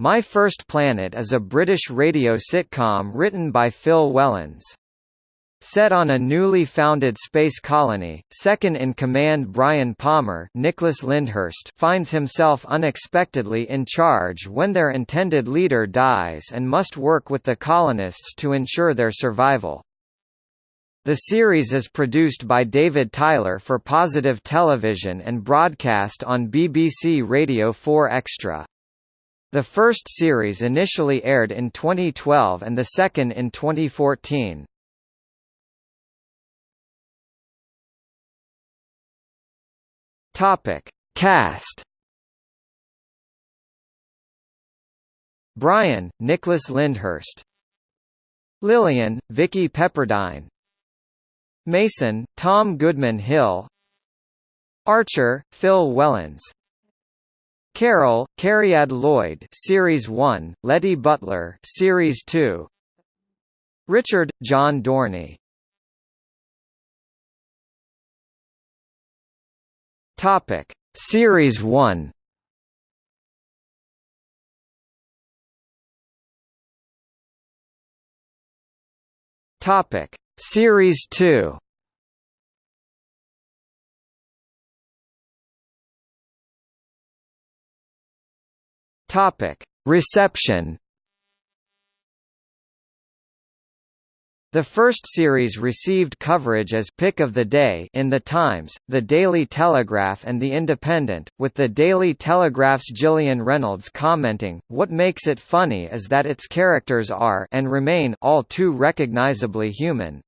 My First Planet is a British radio sitcom written by Phil Whelans. Set on a newly founded space colony, second-in-command Brian Palmer Nicholas Lyndhurst finds himself unexpectedly in charge when their intended leader dies and must work with the colonists to ensure their survival. The series is produced by David Tyler for Positive Television and broadcast on BBC Radio 4 Extra. The first series initially aired in 2012 and the second in 2014. Topic: Cast. Brian, Nicholas Lyndhurst. Lillian, Vicki Pepperdine. Mason, Tom Goodman Hill. Archer, Phil Whelans. Carol, Cariad Lloyd, Series 1, Letty Butler, Series 2. Richard, John Dorney. Topic: Series 1. Topic: Series 2. Topic: Reception The first series received coverage as Pick of the Day in The Times, The Daily Telegraph and The Independent, with The Daily Telegraph's Gillian Reynolds commenting, What makes it funny is that its characters are and remain all too recognizably human.